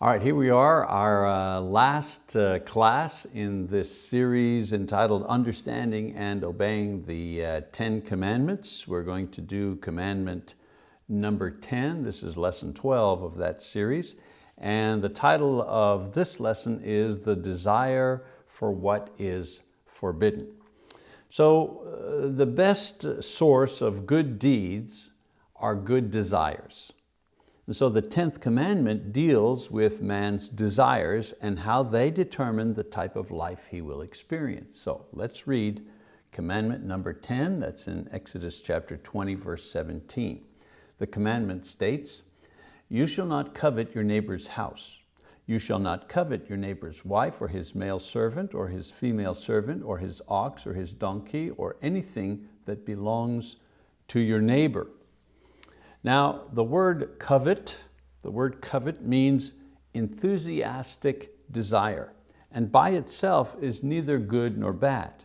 All right, here we are, our uh, last uh, class in this series entitled Understanding and Obeying the uh, Ten Commandments. We're going to do commandment number 10. This is lesson 12 of that series. And the title of this lesson is The Desire for What is Forbidden. So uh, the best source of good deeds are good desires. And so the 10th commandment deals with man's desires and how they determine the type of life he will experience. So let's read commandment number 10, that's in Exodus chapter 20, verse 17. The commandment states, you shall not covet your neighbor's house. You shall not covet your neighbor's wife or his male servant or his female servant or his ox or his donkey or anything that belongs to your neighbor. Now, the word covet, the word covet means enthusiastic desire, and by itself is neither good nor bad.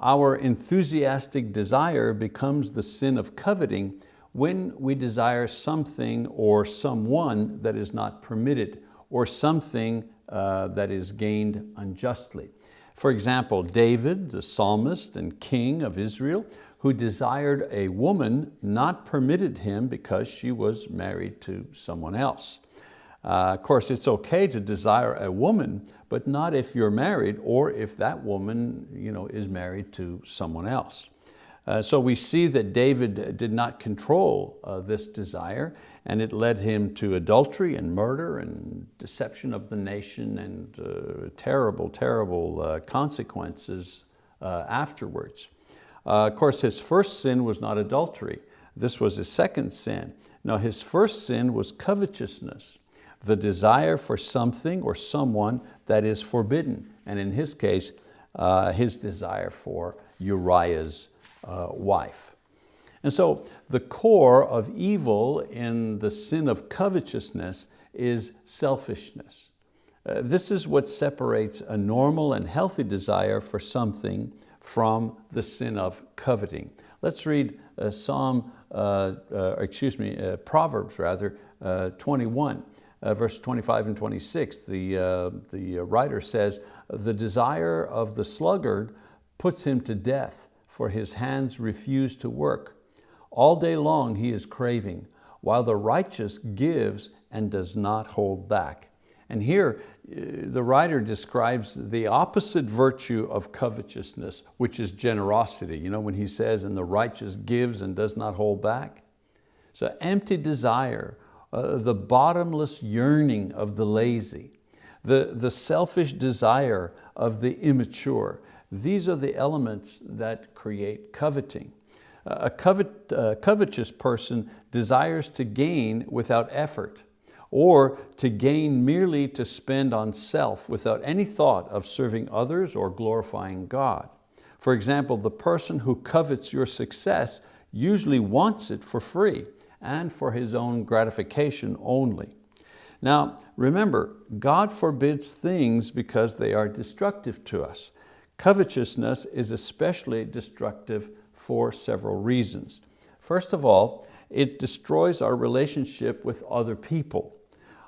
Our enthusiastic desire becomes the sin of coveting when we desire something or someone that is not permitted, or something uh, that is gained unjustly. For example, David, the psalmist and king of Israel, who desired a woman not permitted him because she was married to someone else. Uh, of course, it's okay to desire a woman, but not if you're married or if that woman you know, is married to someone else. Uh, so we see that David did not control uh, this desire and it led him to adultery and murder and deception of the nation and uh, terrible, terrible uh, consequences uh, afterwards. Uh, of course, his first sin was not adultery. This was his second sin. Now his first sin was covetousness, the desire for something or someone that is forbidden. And in his case, uh, his desire for Uriah's uh, wife. And so the core of evil in the sin of covetousness is selfishness. Uh, this is what separates a normal and healthy desire for something from the sin of coveting. Let's read uh, Psalm, uh, uh, excuse me, uh, Proverbs rather, uh, 21, uh, verse 25 and 26. The, the writer says, the desire of the sluggard puts him to death, for his hands refuse to work. All day long he is craving, while the righteous gives and does not hold back. And here, uh, the writer describes the opposite virtue of covetousness, which is generosity. You know, when he says, and the righteous gives and does not hold back. So empty desire, uh, the bottomless yearning of the lazy, the, the selfish desire of the immature. These are the elements that create coveting. A covet, uh, covetous person desires to gain without effort or to gain merely to spend on self without any thought of serving others or glorifying God. For example, the person who covets your success usually wants it for free and for his own gratification only. Now, remember, God forbids things because they are destructive to us. Covetousness is especially destructive for several reasons. First of all, it destroys our relationship with other people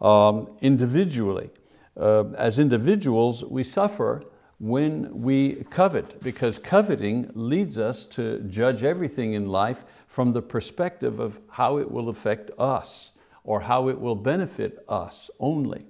um, individually. Uh, as individuals, we suffer when we covet because coveting leads us to judge everything in life from the perspective of how it will affect us or how it will benefit us only.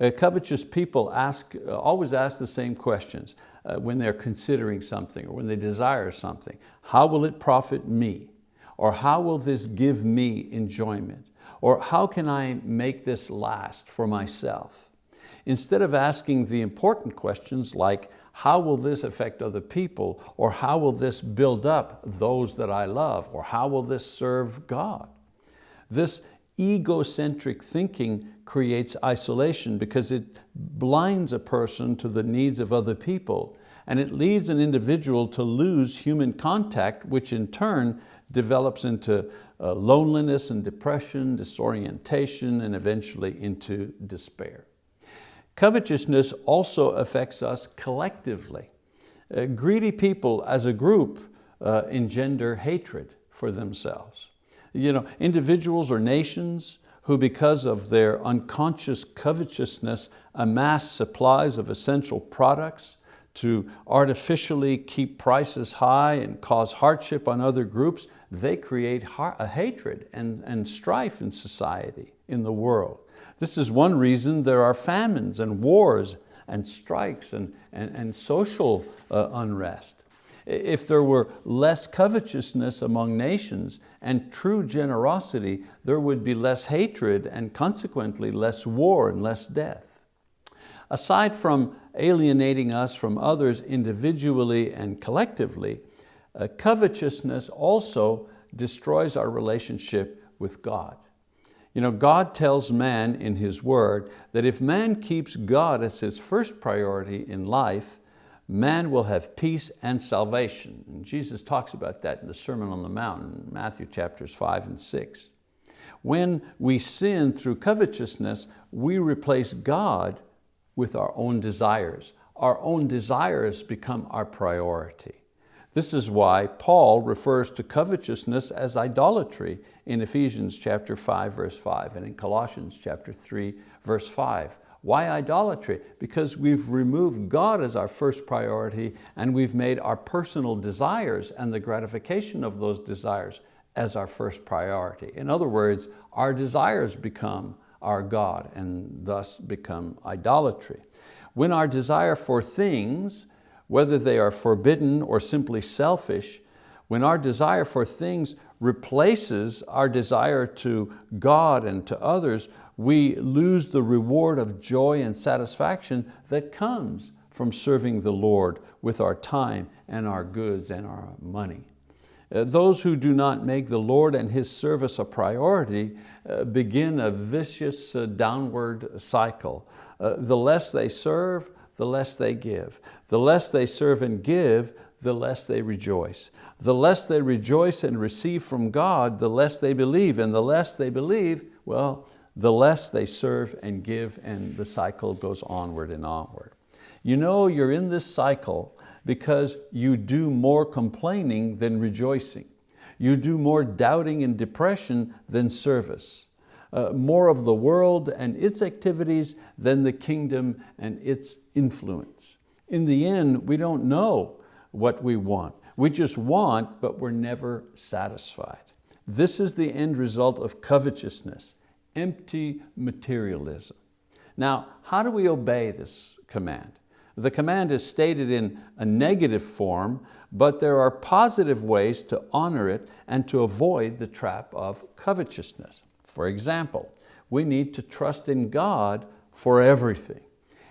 Uh, covetous people ask, uh, always ask the same questions uh, when they're considering something or when they desire something. How will it profit me? Or how will this give me enjoyment? Or how can I make this last for myself? Instead of asking the important questions like, how will this affect other people? Or how will this build up those that I love? Or how will this serve God? This egocentric thinking creates isolation because it blinds a person to the needs of other people and it leads an individual to lose human contact, which in turn develops into uh, loneliness and depression, disorientation, and eventually into despair. Covetousness also affects us collectively. Uh, greedy people as a group uh, engender hatred for themselves. You know, individuals or nations who because of their unconscious covetousness amass supplies of essential products to artificially keep prices high and cause hardship on other groups, they create a hatred and, and strife in society, in the world. This is one reason there are famines and wars and strikes and, and, and social uh, unrest. If there were less covetousness among nations and true generosity, there would be less hatred and consequently less war and less death. Aside from alienating us from others individually and collectively, uh, covetousness also destroys our relationship with God. You know, God tells man in His word that if man keeps God as his first priority in life, man will have peace and salvation. And Jesus talks about that in the Sermon on the Mount, Matthew chapters five and six. When we sin through covetousness, we replace God with our own desires. Our own desires become our priority. This is why Paul refers to covetousness as idolatry in Ephesians chapter 5, verse 5, and in Colossians chapter 3, verse 5. Why idolatry? Because we've removed God as our first priority and we've made our personal desires and the gratification of those desires as our first priority. In other words, our desires become our God and thus become idolatry. When our desire for things, whether they are forbidden or simply selfish, when our desire for things replaces our desire to God and to others, we lose the reward of joy and satisfaction that comes from serving the Lord with our time and our goods and our money. Uh, those who do not make the Lord and His service a priority uh, begin a vicious uh, downward cycle. The less they serve, the less they give. The less they serve and give, the less they rejoice. The less they rejoice and receive from God, the less they believe. And the less they believe, well, the less they serve and give and the cycle goes onward and onward. You know you're in this cycle because you do more complaining than rejoicing. You do more doubting and depression than service. Uh, more of the world and its activities than the kingdom and its influence. In the end, we don't know what we want. We just want, but we're never satisfied. This is the end result of covetousness empty materialism. Now, how do we obey this command? The command is stated in a negative form, but there are positive ways to honor it and to avoid the trap of covetousness. For example, we need to trust in God for everything.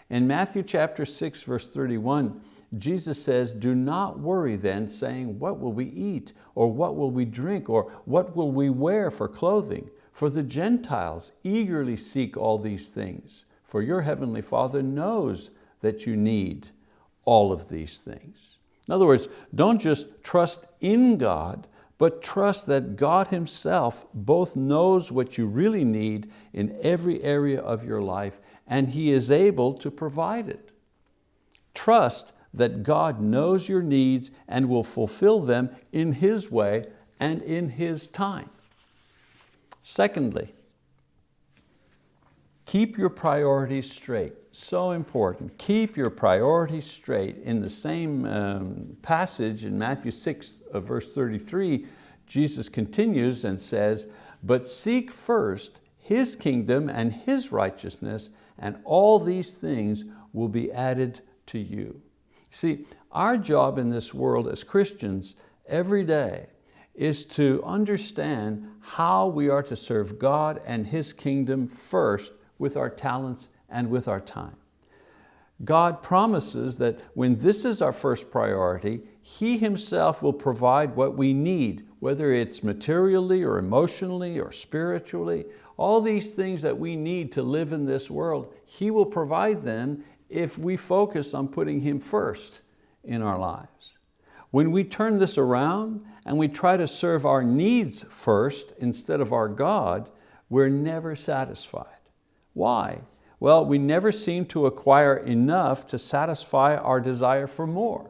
In Matthew chapter 6, verse 31, Jesus says, do not worry then, saying, what will we eat? Or what will we drink? Or what will we wear for clothing? For the Gentiles eagerly seek all these things, for your heavenly Father knows that you need all of these things. In other words, don't just trust in God, but trust that God Himself both knows what you really need in every area of your life and He is able to provide it. Trust that God knows your needs and will fulfill them in His way and in His time. Secondly, keep your priorities straight. So important, keep your priorities straight. In the same um, passage in Matthew 6, uh, verse 33, Jesus continues and says, but seek first His kingdom and His righteousness, and all these things will be added to you. See, our job in this world as Christians every day is to understand how we are to serve God and His kingdom first with our talents and with our time. God promises that when this is our first priority, He Himself will provide what we need, whether it's materially or emotionally or spiritually, all these things that we need to live in this world, He will provide them if we focus on putting Him first in our lives. When we turn this around and we try to serve our needs first instead of our God, we're never satisfied. Why? Well, we never seem to acquire enough to satisfy our desire for more.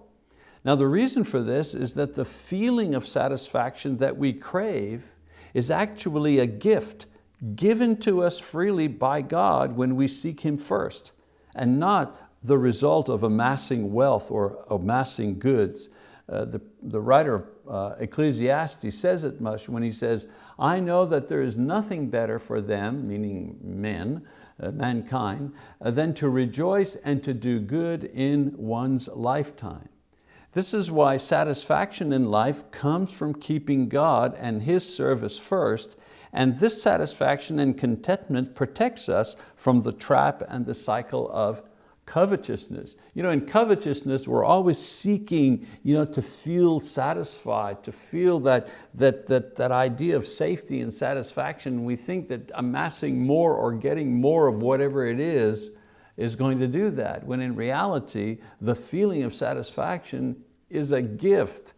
Now the reason for this is that the feeling of satisfaction that we crave is actually a gift given to us freely by God when we seek Him first, and not the result of amassing wealth or amassing goods. Uh, the, the writer of uh, Ecclesiastes says it much when he says, I know that there is nothing better for them, meaning men, uh, mankind, uh, than to rejoice and to do good in one's lifetime. This is why satisfaction in life comes from keeping God and His service first, and this satisfaction and contentment protects us from the trap and the cycle of covetousness. You know, in covetousness, we're always seeking you know, to feel satisfied, to feel that, that, that, that idea of safety and satisfaction. We think that amassing more or getting more of whatever it is is going to do that, when in reality, the feeling of satisfaction is a gift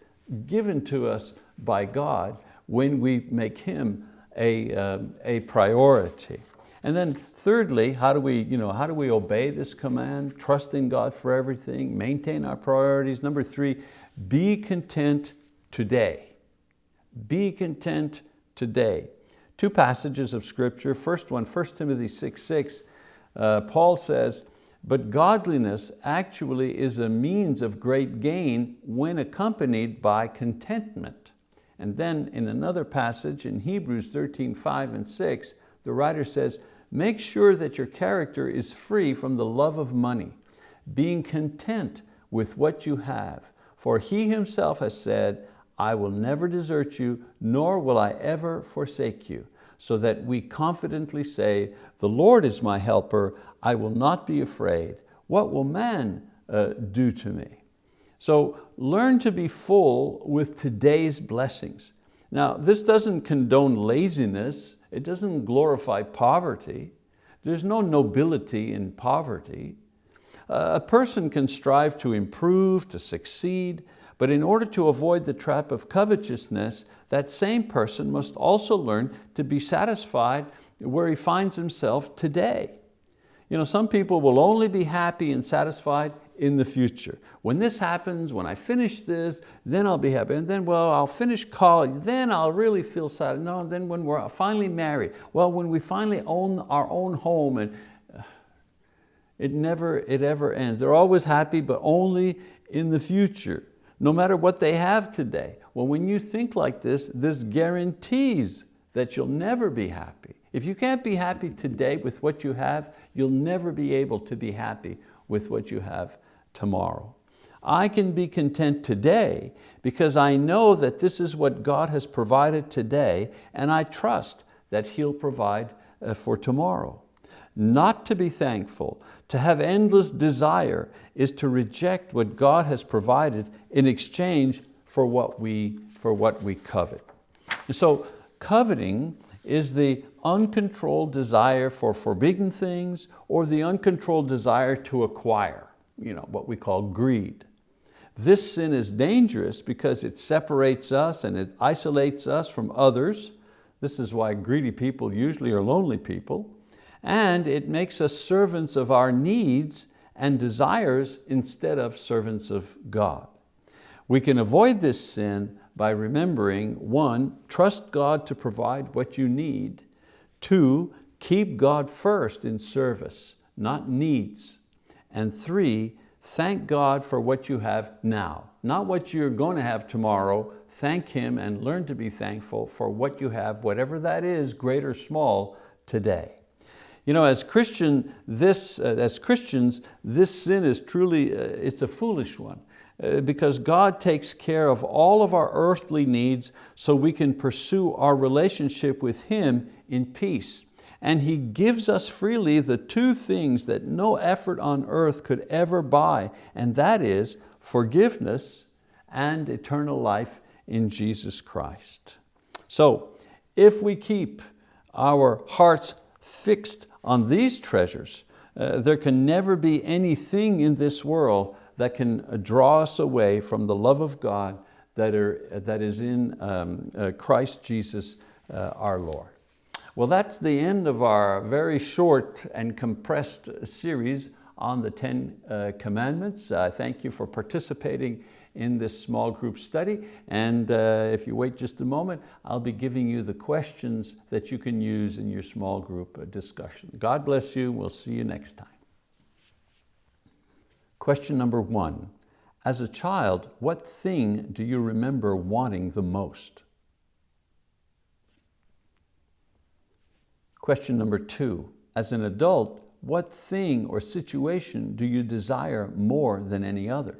given to us by God when we make Him a, uh, a priority. And then thirdly, how do, we, you know, how do we obey this command? Trust in God for everything, maintain our priorities. Number three, be content today. Be content today. Two passages of scripture. First one, 1 Timothy 6, 6, uh, Paul says, but godliness actually is a means of great gain when accompanied by contentment. And then in another passage in Hebrews 13, 5 and 6, the writer says, Make sure that your character is free from the love of money, being content with what you have. For He Himself has said, I will never desert you, nor will I ever forsake you. So that we confidently say, the Lord is my helper, I will not be afraid. What will man uh, do to me? So learn to be full with today's blessings. Now, this doesn't condone laziness, it doesn't glorify poverty. There's no nobility in poverty. A person can strive to improve, to succeed, but in order to avoid the trap of covetousness, that same person must also learn to be satisfied where he finds himself today. You know, some people will only be happy and satisfied in the future. When this happens, when I finish this, then I'll be happy. And then, well, I'll finish college, then I'll really feel sad. No, then when we're finally married, well, when we finally own our own home and uh, it never, it ever ends. They're always happy, but only in the future, no matter what they have today. Well, when you think like this, this guarantees that you'll never be happy. If you can't be happy today with what you have, you'll never be able to be happy with what you have tomorrow. I can be content today because I know that this is what God has provided today and I trust that He'll provide uh, for tomorrow. Not to be thankful, to have endless desire is to reject what God has provided in exchange for what we, for what we covet. And so coveting is the uncontrolled desire for forbidden things or the uncontrolled desire to acquire you know, what we call greed. This sin is dangerous because it separates us and it isolates us from others. This is why greedy people usually are lonely people. And it makes us servants of our needs and desires instead of servants of God. We can avoid this sin by remembering, one, trust God to provide what you need. Two, keep God first in service, not needs. And three, thank God for what you have now, not what you're going to have tomorrow. Thank Him and learn to be thankful for what you have, whatever that is, great or small, today. You know, as, Christian, this, uh, as Christians, this sin is truly, uh, it's a foolish one uh, because God takes care of all of our earthly needs so we can pursue our relationship with Him in peace and He gives us freely the two things that no effort on earth could ever buy, and that is forgiveness and eternal life in Jesus Christ. So if we keep our hearts fixed on these treasures, uh, there can never be anything in this world that can draw us away from the love of God that, are, that is in um, uh, Christ Jesus uh, our Lord. Well, that's the end of our very short and compressed series on the Ten uh, Commandments. Uh, thank you for participating in this small group study. And uh, if you wait just a moment, I'll be giving you the questions that you can use in your small group uh, discussion. God bless you. We'll see you next time. Question number one. As a child, what thing do you remember wanting the most? Question number two. As an adult, what thing or situation do you desire more than any other?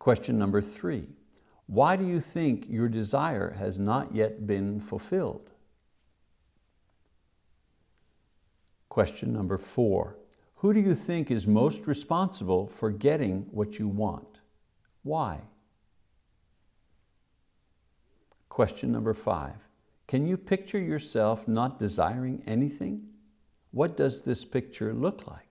Question number three, why do you think your desire has not yet been fulfilled? Question number four, who do you think is most responsible for getting what you want? Why? Question number five, can you picture yourself not desiring anything? What does this picture look like?